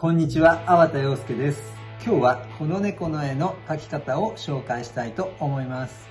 こんにちは、粟田洋介です。今日はこの猫の絵の描き方を紹介したいと思います。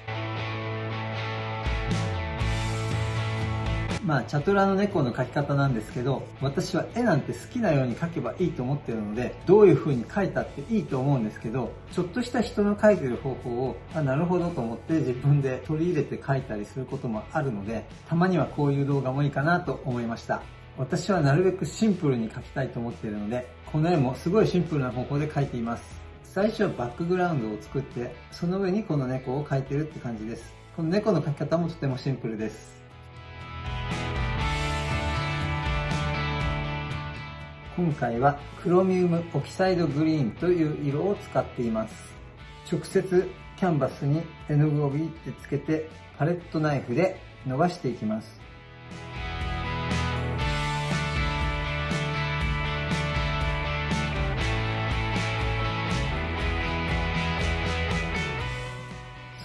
まあ、チャトラの猫の描き方なんですけど、私は絵なんて好きなように描けばいいと思ってるので、どういう風に描いたっていいと思うんですけど、ちょっとした人の描いてる方法を、あ、なるほどと思って自分で取り入れて描いたりすることもあるので、たまにはこういう動画もいいかなと思いました。私はなるべくシンプルに描きたいと思っているので、この絵もすごいシンプルな方法で描いています。最初はバックグラウンドを作って、その上にこの猫を描いてるって感じです。この猫の描き方もとてもシンプルです。今回はクロミウムオキサイドグリーンという色を使っています。直接キャンバスに絵の具をビーってつけてパレットナイフで伸ばしていきます。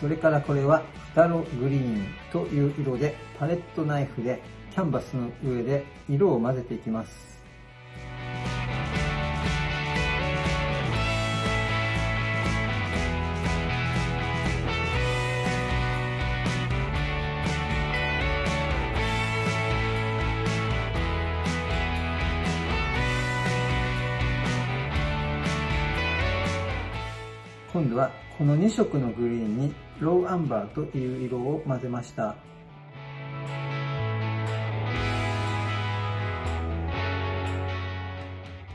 それからこれはフタログリーンという色でパレットナイフでキャンバスの上で色を混ぜていきます。この2色のグリーンにローアンバーという色を混ぜました。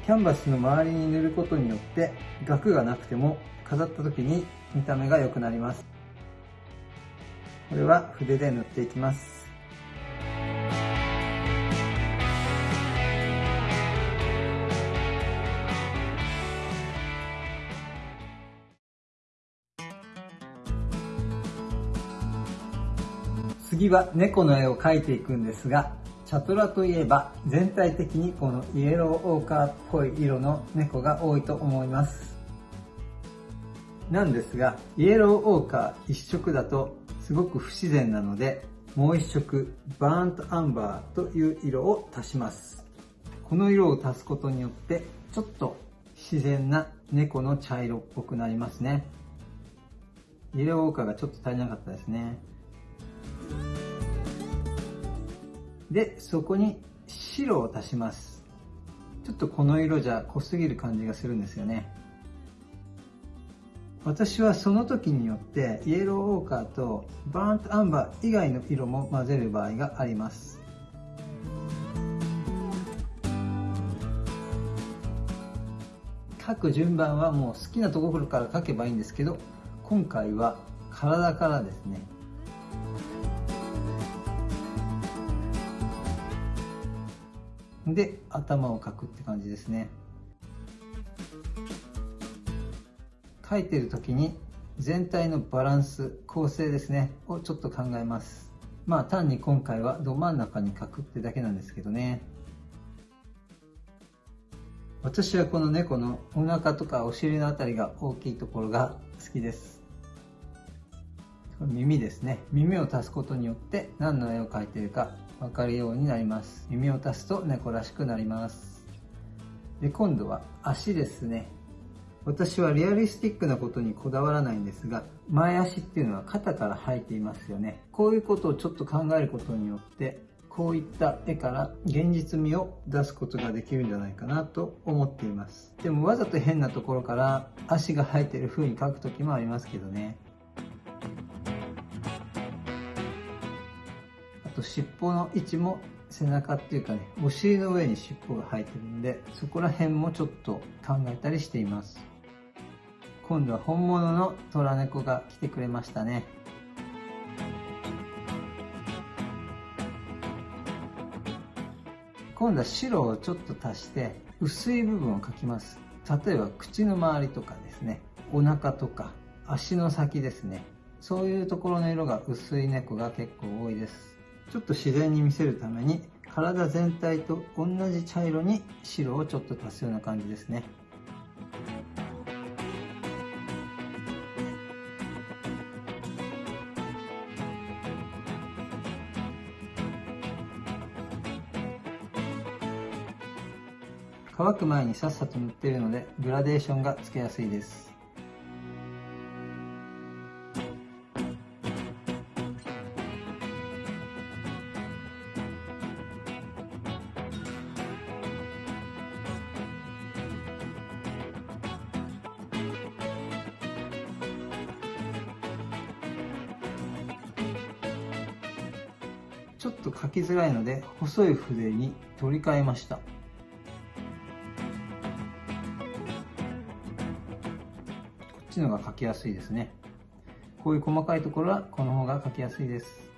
キャンバスの周りに塗ることによって額がなくても飾った時に見た目が良くなります。これは筆で塗っていきます。次は猫の絵を描いていくんですが、チャトラといえば全体的にこのイエローオーカーっぽい色の猫が多いと思います。なんですが、イエローオーカー一色だとすごく不自然なので、もう一色バーントアンバーという色を足します。この色を足すことによってちょっと自然な猫の茶色っぽくなりますね。イエローオーカーがちょっと足りなかったですね。で、そこに白を足します。ちょっとこの色じゃ濃すぎる感じがするんですよね。私はその時によってイエローオーカーとバーントアンバー以外の色も混ぜる場合があります。書く順番はもう好きなところから書けばいいんですけど今回は体からですねで頭を描くって感じですね。描いてる時に全体のバランス構成ですねをちょっと考えます。まあ単に今回はど真ん中に描くってだけなんですけどね。私はこの猫のお腹とかお尻のあたりが大きいところが好きです。耳ですね。耳を足すことによって何の絵を描いているか分かるようになります。耳を足すと猫らしくなります。で今度は足ですね。私はリアリスティックなことにこだわらないんですが前足っていうのは肩から生えていますよね。こういうことをちょっと考えることによってこういった絵から現実味を出すことができるんじゃないかなと思っています。でもわざと変なところから足が生えてる風に描く時もありますけどね。と尻尾の位置も背中っていうかね、お尻の上に尻尾が生えてるんで、そこら辺もちょっと考えたりしています。今度は本物の虎猫が来てくれましたね。今度は白をちょっと足して薄い部分を描きます。例えば口の周りとかですね、お腹とか足の先ですね。そういうところの色が薄い猫が結構多いです。ちょっと自然に見せるために体全体と同じ茶色に白をちょっと足すような感じですね。乾く前にさっさと塗っているのでグラデーションがつけやすいですちょっと書きづらいので細い筆に取り替えました。こっちのが書きやすいですね。こういう細かいところはこの方が書きやすいです。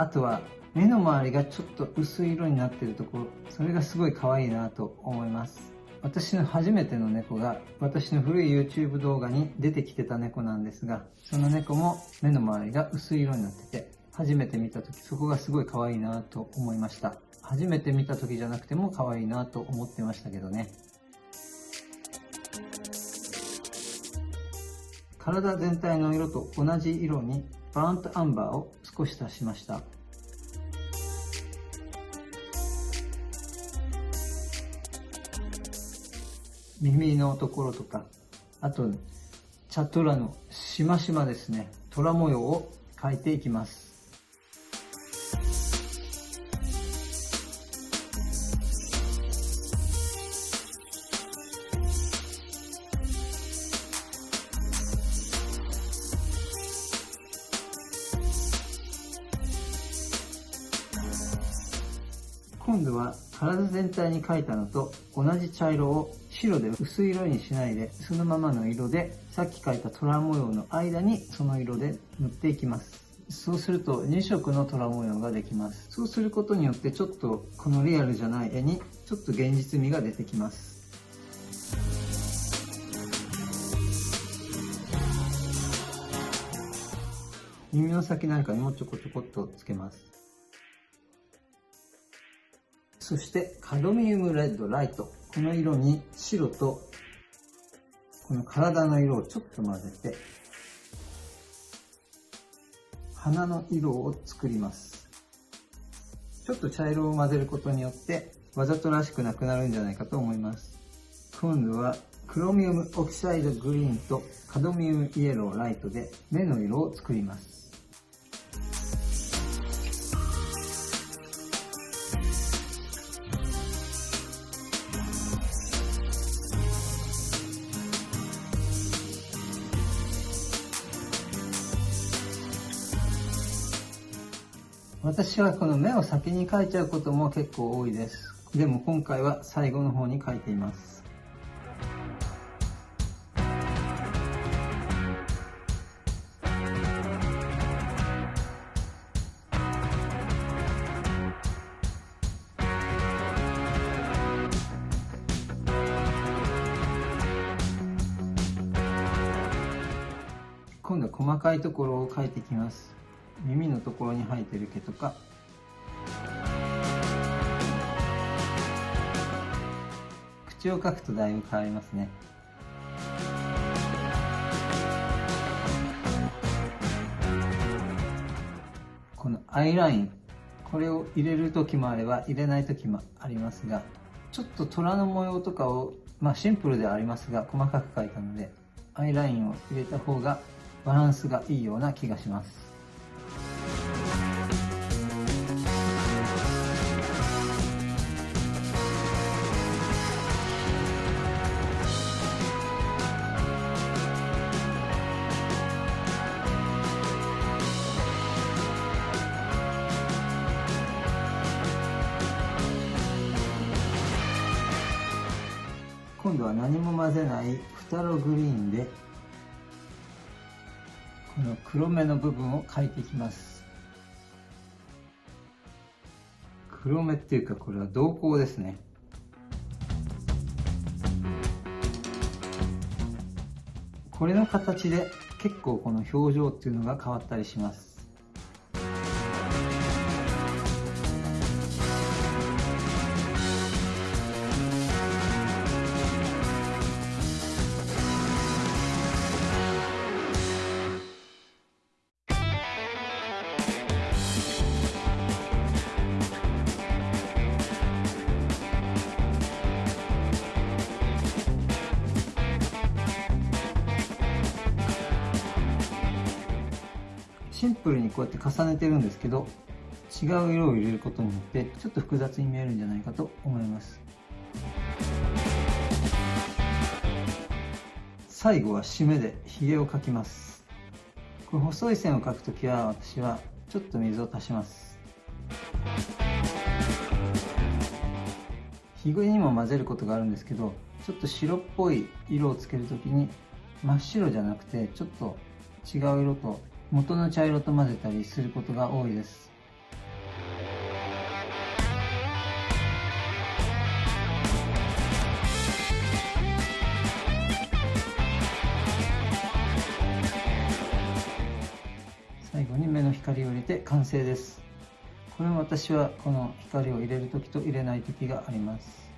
あとは目の周りがちょっと薄い色になってるところそれがすごい可愛いなと思います。私の初めての猫が私の古い YouTube 動画に出てきてた猫なんですがその猫も目の周りが薄い色になってて初めて見た時そこがすごい可愛いなと思いました。初めて見た時じゃなくても可愛いなと思ってましたけどね。体全体の色と同じ色にバーントアンバーを少し足しました。耳のところとかあとチャトラのしましまですね虎模様を描いていきます。今度は体全体に描いたのと同じ茶色を白で薄い色にしないでそのままの色でさっき描いた虎模様の間にその色で塗っていきます。そうすると2色の虎模様ができます。そうすることによってちょっとこのリアルじゃない絵にちょっと現実味が出てきます。耳の先なんかにもちょこちょこっとつけます。そしてカドミウムレッドライト。この色に白とこの体の色をちょっと混ぜて鼻の色を作ります。ちょっと茶色を混ぜることによってわざとらしくなくなるんじゃないかと思います。今度はクロミウムオキサイドグリーンとカドミウムイエローライトで目の色を作ります。私はこの目を先に描いちゃうことも結構多いです。でも今回は最後の方に描いています。今度は細かいところを描いていきます。耳のところに生えてる毛とか。口を描くとだいぶ変わりますね。このアイラインこれを入れる時もあれば入れない時もありますがちょっと虎の模様とかをまあシンプルではありますが細かく描いたのでアイラインを入れた方がバランスがいいような気がします。今度は何も混ぜないフタログリーンでこの黒目の部分を描いていきます。黒目っていうかこれは瞳孔ですね。これの形で結構この表情っていうのが変わったりします。シンプルにこうやって重ねてるんですけど、違う色を入れることによってちょっと複雑に見えるんじゃないかと思います。最後は締めでひげを描きます。これ細い線を描くときは私はちょっと水を足します。ひげにも混ぜることがあるんですけどちょっと白っぽい色をつけるときに真っ白じゃなくてちょっと違う色と元の茶色と混ぜたりすることが多いです。最後に目の光を入れて完成です。これも私はこの光を入れる時と入れない時があります。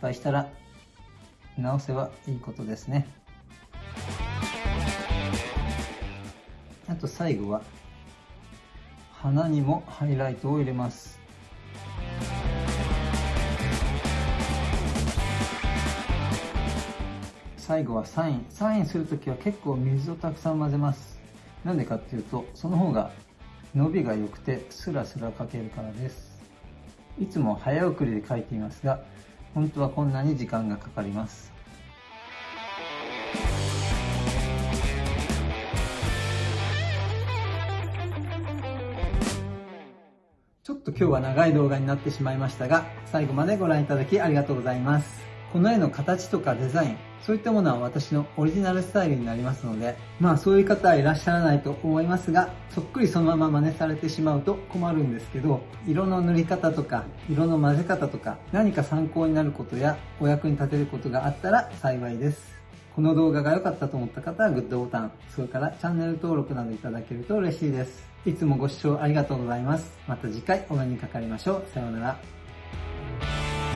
敗したら直せばいいことですね。あと最後は鼻にもハイライトを入れます。最後はサイン。サインするときは結構水をたくさん混ぜます。なんでかっていうとその方が伸びが良くてスラスラ描けるからです。いつも早送りで描いていますが本当はこんなに時間がかかります。ちょっと今日は長い動画になってしまいましたが最後までご覧いただきありがとうございます。この絵の形とかデザイン、そういったものは私のオリジナルスタイルになりますので、まあそういう方はいらっしゃらないと思いますが、そっくりそのまま真似されてしまうと困るんですけど、色の塗り方とか、色の混ぜ方とか、何か参考になることやお役に立てることがあったら幸いです。この動画が良かったと思った方はグッドボタン、それからチャンネル登録などいただけると嬉しいです。いつもご視聴ありがとうございます。また次回お目にかかりましょう。さようなら。